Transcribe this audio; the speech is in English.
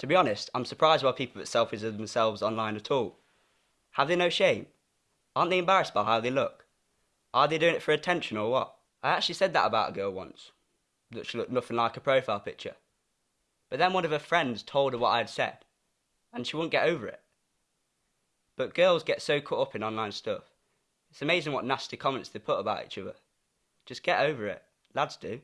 To be honest, I'm surprised why people put selfies of themselves online at all. Have they no shame? Aren't they embarrassed by how they look? Are they doing it for attention or what? I actually said that about a girl once, that she looked nothing like a profile picture. But then one of her friends told her what I had said, and she wouldn't get over it. But girls get so caught up in online stuff. It's amazing what nasty comments they put about each other. Just get over it. Lads do.